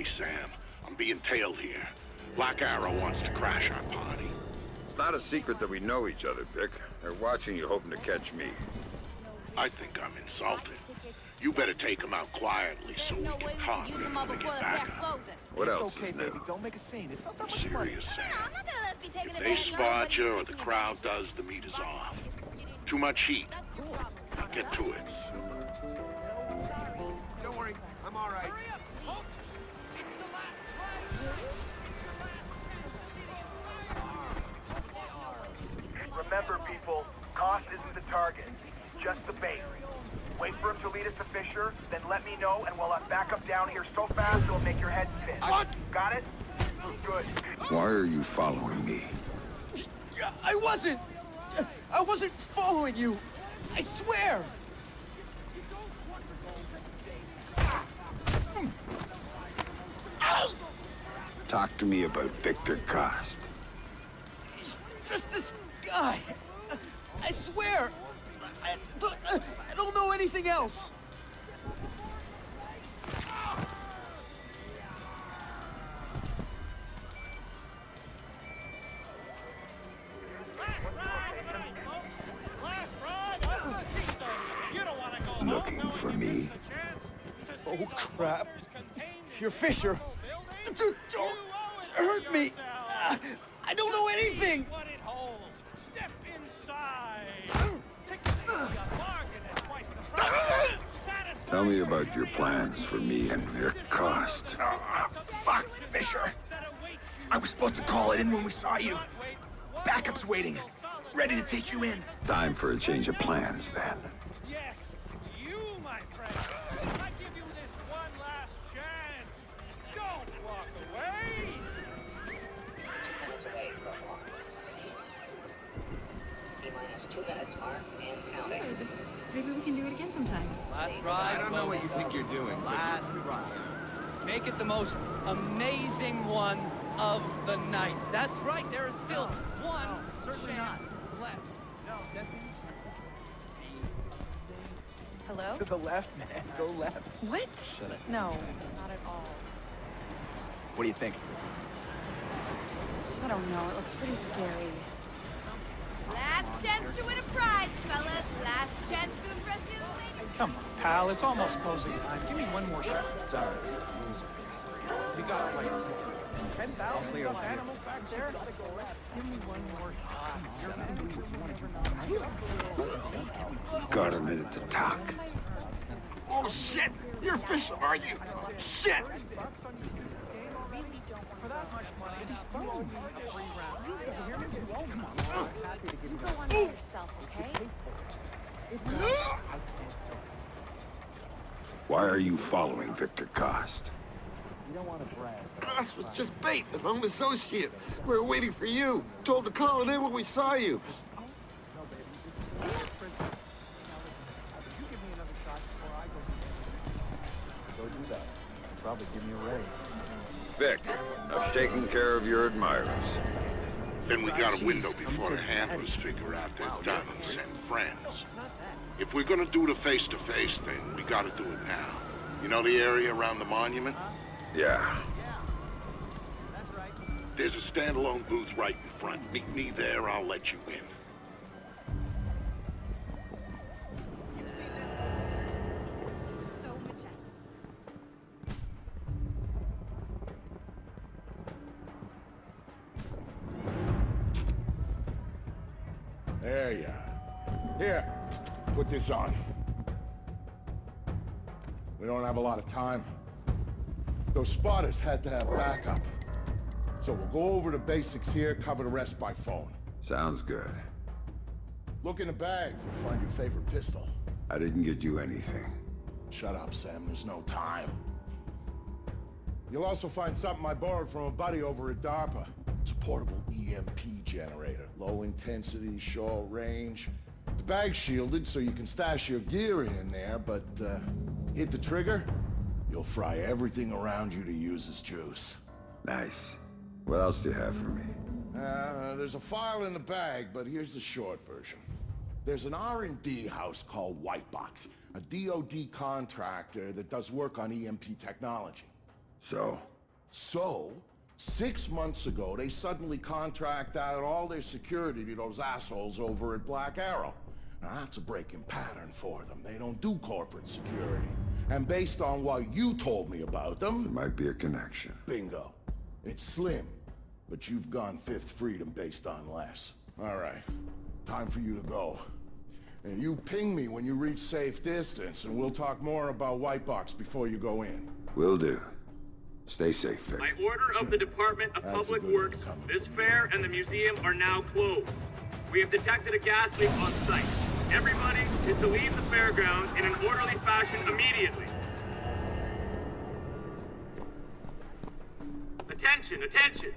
Hey, Sam. I'm being tailed here. Black Arrow wants to crash our party. It's not a secret that we know each other, Vic. They're watching you hoping to catch me. I think I'm insulted. You better take him out quietly so There's we no can way we talk can use them all when we before get the back. closes. What it's else okay, is new? baby. Don't make a scene. It's not that much money. Serious, No, Sam. I'm not gonna let us be taken If they advantage of. spot you or the crowd does, the meat is off. Too much heat. That's your. Now get to it. Cost isn't the target, just the bait. Wait for him to lead us to Fisher, then let me know, and we'll uh, have backup down here so fast it'll make your head spin. What? Got it? Good. Why are you following me? I wasn't! I wasn't following you! I swear! Talk to me about Victor Coste. He's just this guy! I swear! I, uh, I don't know anything else! Last ride, folks! Last ride of the season! You don't want to go home Looking for me? missed the chance to Oh, crap. wonders contained in You're Fisher. Satisfy your about your plans for me and Vic Coste. Ah, fuck, Fisher! I was supposed to call it in when we saw you. Backup's waiting. Ready to take you in. Time for a change of plans, then. Yes, you, my friend. I give you this one last chance. Don't walk away. Two minutes, Mark, and counting. Maybe we can do it again sometime. Last ride, I don't know what you think you're doing, Last ride. Make it the most amazing one of the night. That's right, there is still one certainly chance left. Step into Hello? To the left, man. Go left. What? No, not at all. What do you think? I don't know. It looks pretty scary. Last chance to win a prize, fellas. Last chance to impress you ladies. Come on, pal. It's almost closing time. Give me one more shot. Sorry. You got like ten thousand clear stuffed line. animals back there. Give me one more shot. Got a minute to talk. Oh shit! You're Fisher, are you? Shit! You go on by yourself, okay? Why are you following Victor Coste? Us was just bait, an own associate. We were waiting for you. Told to call it in when we saw you. Go do that. Probably give me a raise. Vic, I've taken care of your admirers. Then we got a window before the handlers figure out they're done and friends. If we're gonna do the face-to-face thing, we gotta do it now. You know the area around the monument? Yeah. There's a standalone booth right in front. Meet me there, I'll let you in. Have a lot of time. Those spotters had to have backup. So we'll go over the basics here, cover the rest by phone. Sounds good. Look in the bag, you'll find your favorite pistol. I didn't get you anything. Shut up, Sam, there's no time. You'll also find something I borrowed from a buddy over at DARPA. It's a portable EMP generator. Low intensity, short range. The bag's shielded so you can stash your gear in there, but uh, hit the trigger, you'll fry everything around you to use as juice. Nice. What else do you have for me? Uh, there's a file in the bag, but here's the short version. There's an R&D house called Whitebox, a DoD contractor that does work on EMP technology. So, So, six months ago, they suddenly contract out all their security to those assholes over at Black Arrow. Now, that's a breaking pattern for them. They don't do corporate security. And based on what you told me about them... There might be a connection. Bingo. It's slim, but you've gone Fifth Freedom based on less. All right. Time for you to go. And you ping me when you reach safe distance, and we'll talk more about White Box before you go in. Will do. Stay safe, Vic. By order of the Department of Public Works, this fair and the museum are now closed. We have detected a gas leak on site. Everybody is to leave the fairgrounds in an orderly fashion immediately. Attention, attention!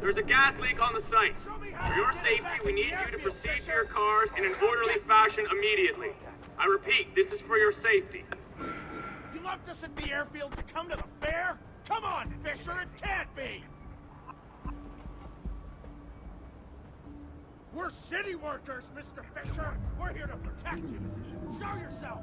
There's a gas leak on the site. For your safety, we need you to proceed to your cars in an orderly fashion immediately. I repeat, this is for your safety. You left us at the airfield to come to the fair? Come on, Fisher, it can't be! We're city workers, Mr. Fisher! We're here to protect you! Show yourself!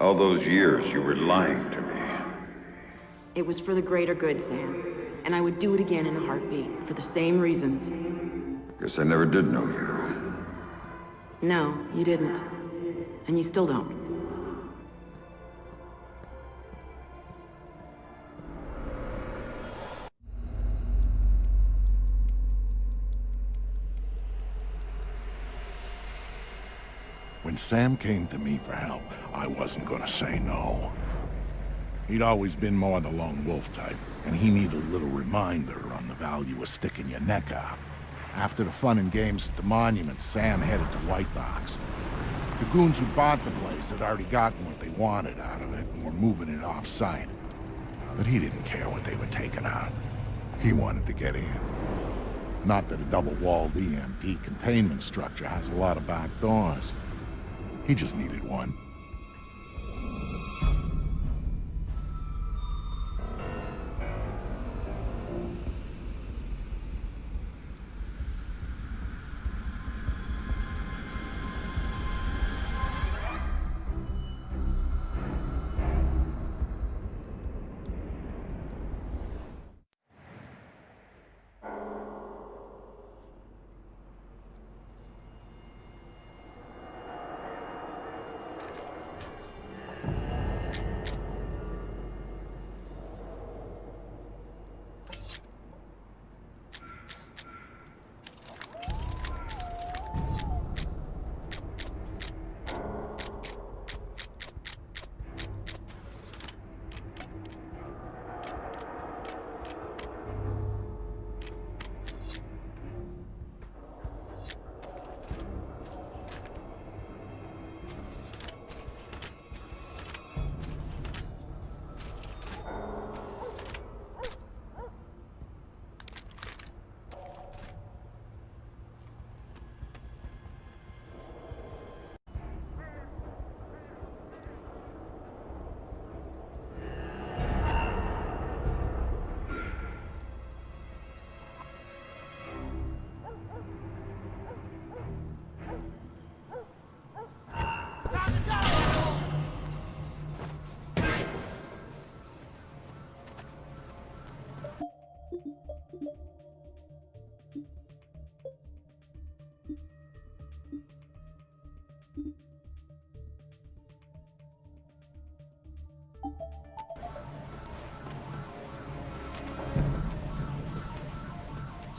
All those years you were lying to me. It was for the greater good, Sam. And I would do it again in a heartbeat, for the same reasons. Guess I never did know you. No, you didn't. And you still don't. Sam came to me for help, I wasn't gonna say no. He'd always been more the lone wolf type, and he needed a little reminder on the value of sticking your neck out. After the fun and games at the monument, Sam headed to White Box. The goons who bought the place had already gotten what they wanted out of it and were moving it off-site. But he didn't care what they were taking out. He wanted to get in. Not that a double-walled EMP containment structure has a lot of back doors. He just needed one.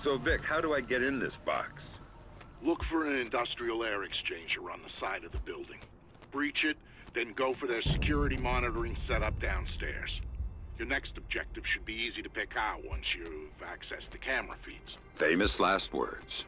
So, Vic, how do I get in this box? Look for an industrial air exchanger on the side of the building. Breach it, then go for their security monitoring setup downstairs. Your next objective should be easy to pick out once you've accessed the camera feeds. Famous last words.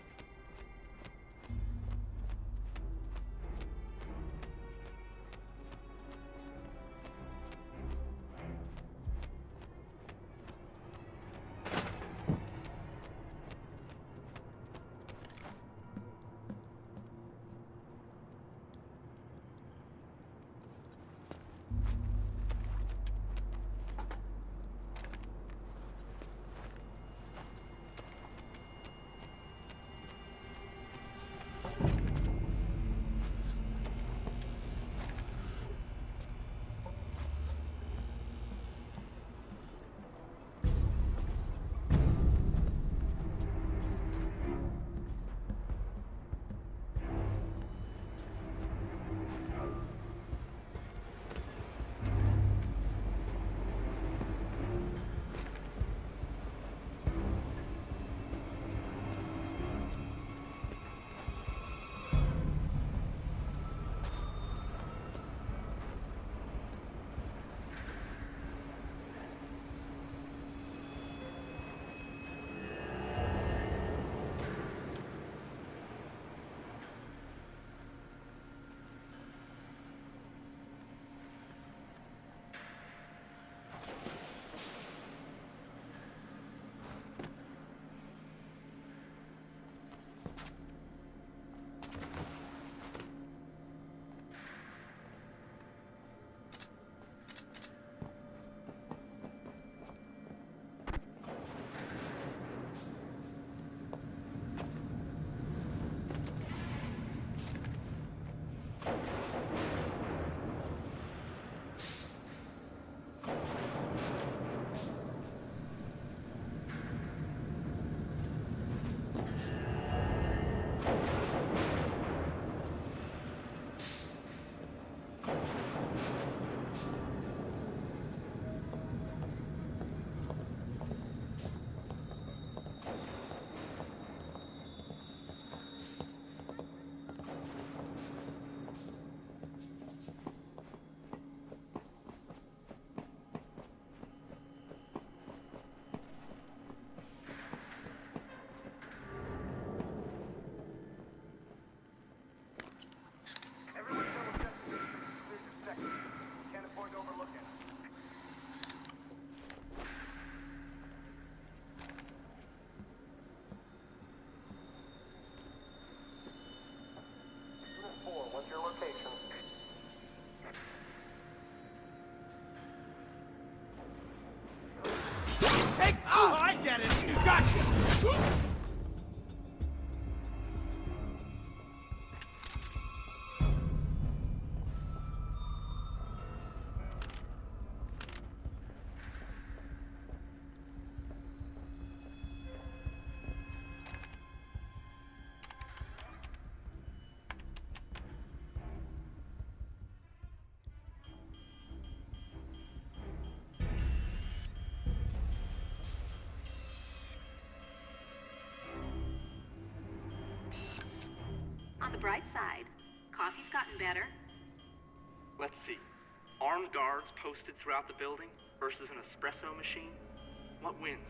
It! Gotcha! On the bright side, coffee's gotten better. Let's see. Armed guards posted throughout the building versus an espresso machine? What wins?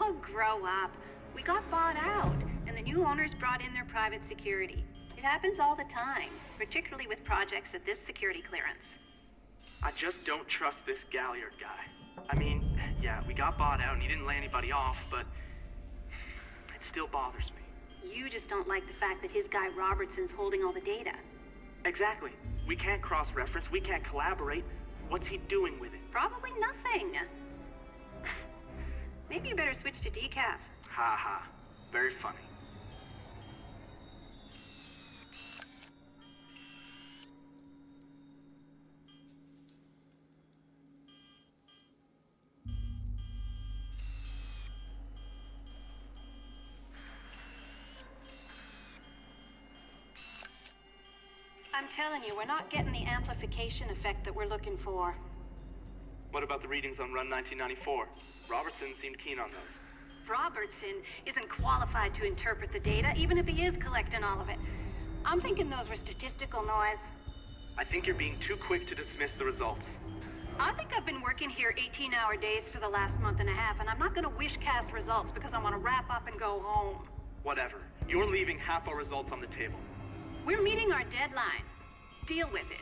Oh, grow up. We got bought out, and the new owners brought in their private security. It happens all the time, particularly with projects at this security clearance. I just don't trust this Galliard guy. I mean, yeah, we got bought out and he didn't lay anybody off, but it still bothers me. You just don't like the fact that his guy Robertson's holding all the data. Exactly. We can't cross-reference, we can't collaborate. What's he doing with it? Probably nothing. Maybe you better switch to decaf. Ha ha. Very funny. Telling you, we're not getting the amplification effect that we're looking for. What about the readings on Run 1994? Robertson seemed keen on those. Robertson isn't qualified to interpret the data, even if he is collecting all of it. I'm thinking those were statistical noise. I think you're being too quick to dismiss the results. I think I've been working here 18-hour days for the last month and a half, and I'm not gonna wish cast results because I want to wrap up and go home. Whatever. You're leaving half our results on the table. We're meeting our deadline. Deal with it.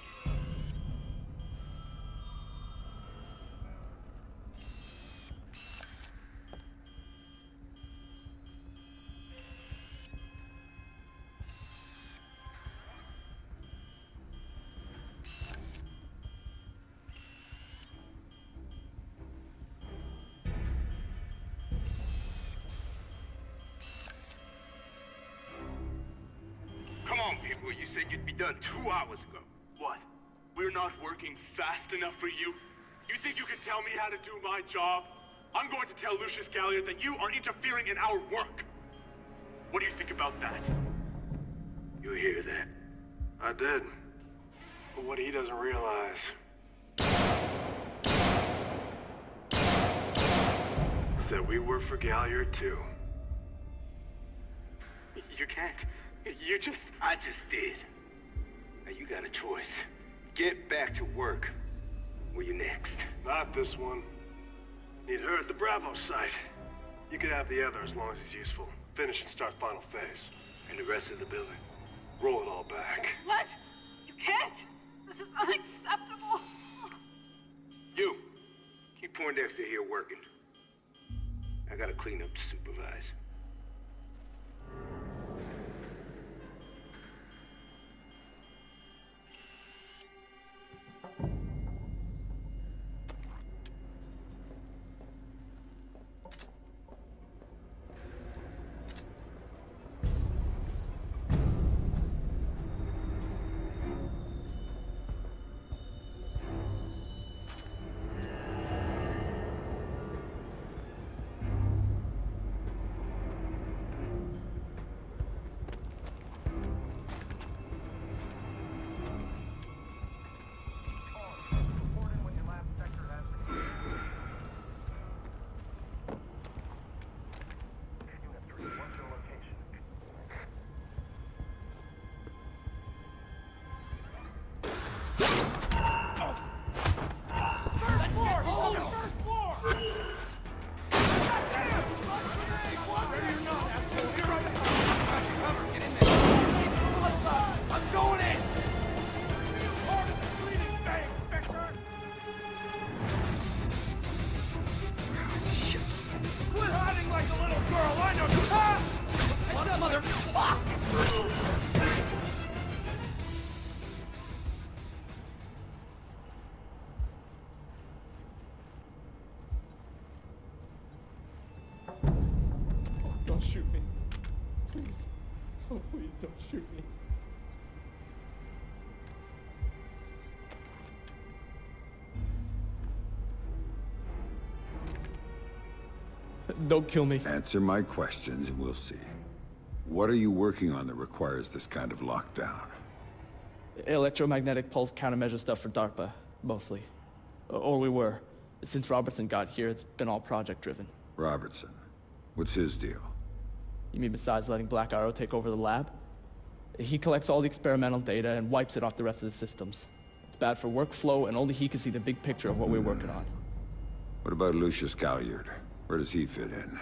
Come on, people. You said you'd be done two hours ago. We're not working fast enough for you? You think you can tell me how to do my job? I'm going to tell Lucius Galliard that you are interfering in our work. What do you think about that? You hear that? I did. But what he doesn't realize... is that we work for Galliard too. You can't. You just... I just did. Now you got a choice. Get back to work. Where you next? Not this one. Need her at the Bravo site. You can have the other as long as it's useful. Finish and start final phase. And the rest of the building. Roll it all back. What? You can't! This is unacceptable! You! Keep Poindexter here working. I gotta clean up to supervise. Don't kill me. Answer my questions and we'll see. What are you working on that requires this kind of lockdown? Electromagnetic pulse countermeasure stuff for DARPA, mostly. Or we were. Since Robertson got here, it's been all project-driven. Robertson. What's his deal? You mean besides letting Black Arrow take over the lab? He collects all the experimental data and wipes it off the rest of the systems. It's bad for workflow, and only he can see the big picture of what we're working on. What about Lucius Galliard? Where does he fit in?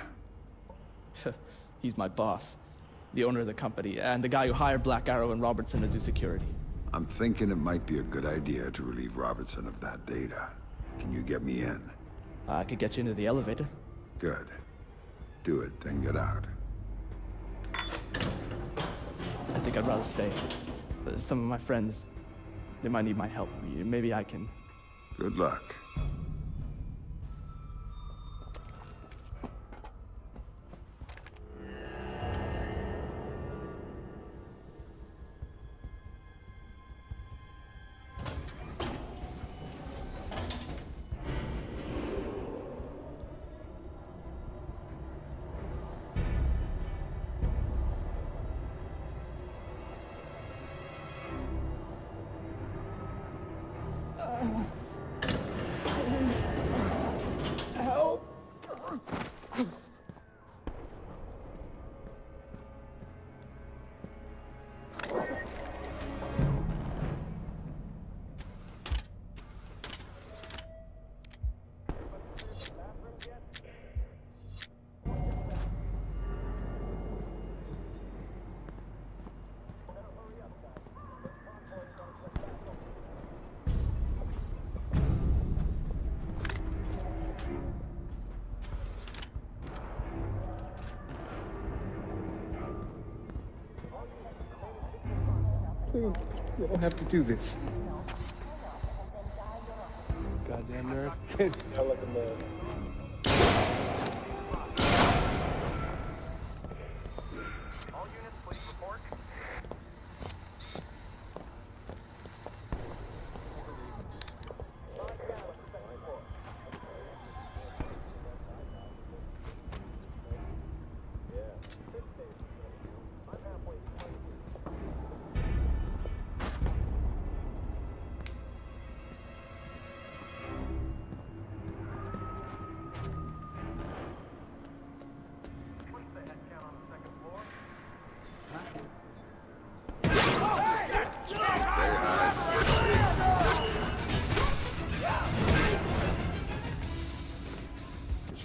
He's my boss, the owner of the company, and the guy who hired Black Arrow and Robertson to do security. I'm thinking it might be a good idea to relieve Robertson of that data. Can you get me in? I could get you into the elevator. Good. Do it, then get out. I think I'd rather stay. Some of my friends, they might need my help. Maybe I can... Good luck. Help! Please, you don't have to do this. Goddamn nerd. I like a man.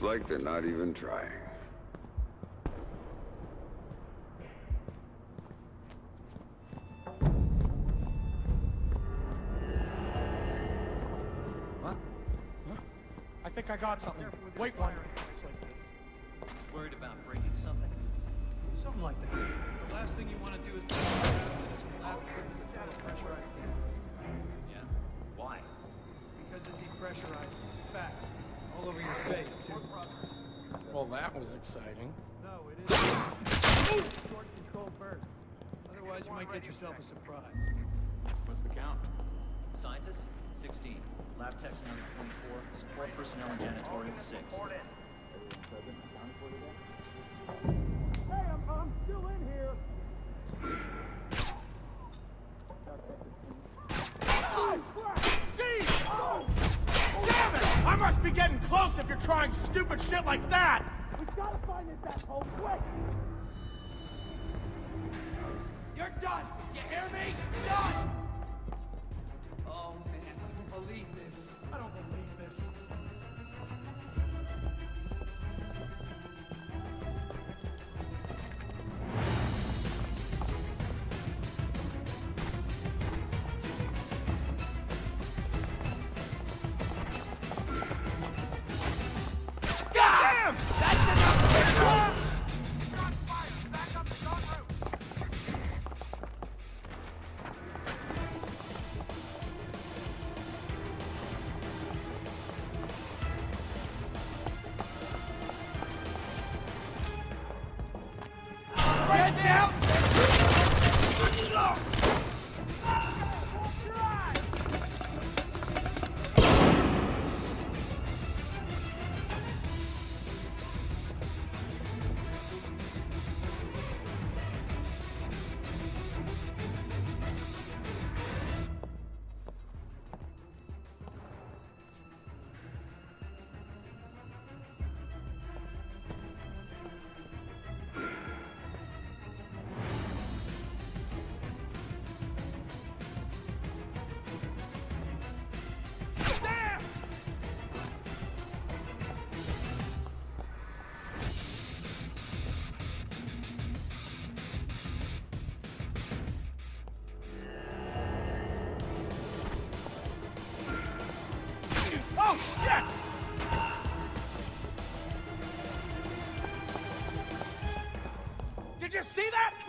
Like they're not even trying. What? Huh? I think I got something. Wait one. Worried about breaking something? Something like that. The last thing you want to do is put yourself into some lab equipment that's full of pressurized gas. Yeah? Why? Because it depressurizes fast. All over your face, too. Well, that was exciting. No, it isn't. Short control burst. Otherwise, you might get yourself a surprise. What's the count? Scientists, 16. Lab techs, number 24. Support personnel and janitorial, 6. Hey, I'm, I'm still in here. Steve! Damn it! I must be getting close if you're trying stupid shit like that! We gotta find this asshole quick! You're done! You hear me? Done! Oh man, I don't believe this. I don't believe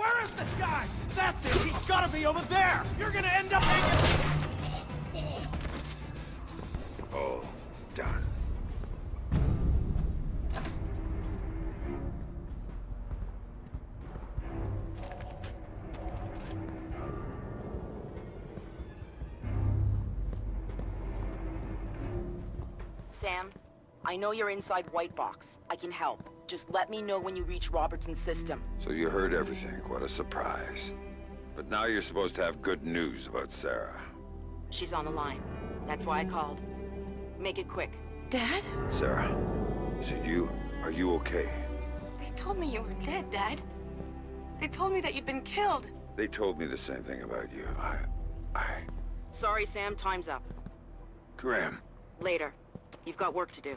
Where is this guy? That's it. He's gotta be over there. You're gonna end up hanging. All done. Sam, I know you're inside White Box. I can help. Just let me know when you reach Robertson's system. So you heard everything. What a surprise. But now you're supposed to have good news about Sarah. She's on the line. That's why I called. Make it quick. Dad? Sarah, is it you? Are you okay? They told me you were dead, Dad. They told me that you'd been killed. They told me the same thing about you. I... I... Sorry, Sam. Time's up. Grim. Later. You've got work to do.